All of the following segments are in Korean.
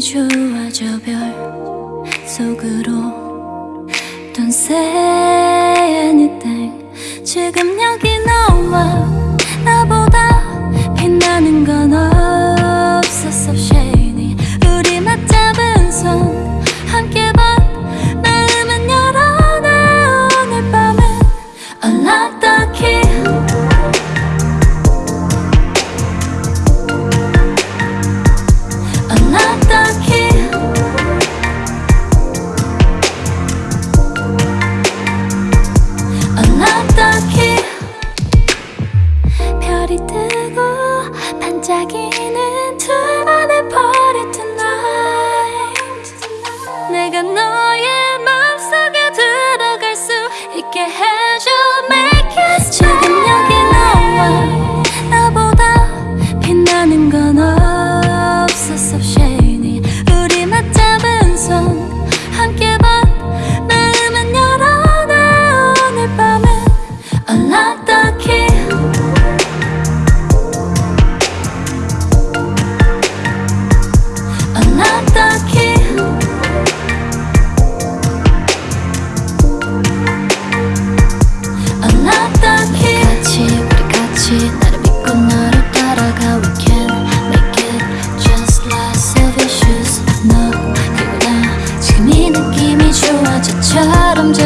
좋아져 별 속으로 Don't say anything 지금 여기 너와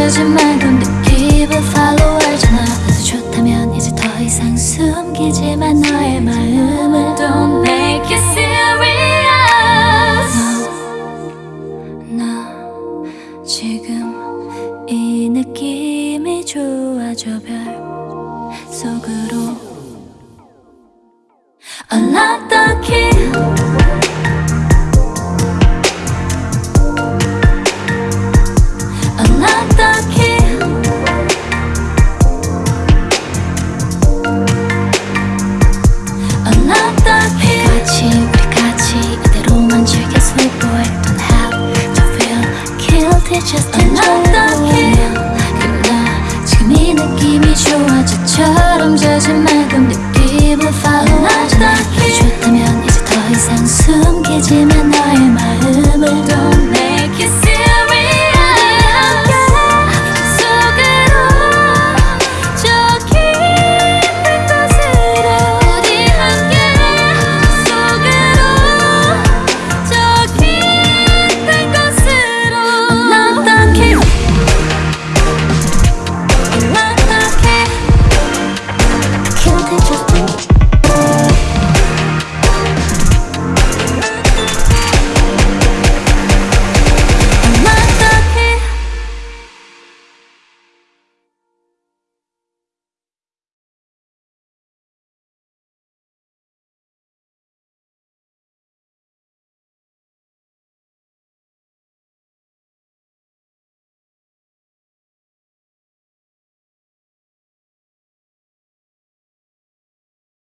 재지 말고 느낌을 follow 알잖아. 나도 좋다면 이제 더 이상 숨기지만 너의 마음을 Don't make it serious. 나 지금 이 느낌이 좋아져 별 속으로 느낌이 좋아 저처럼 재지 말고 느낌을 follow 좋다면 이제 더 이상 숨기지만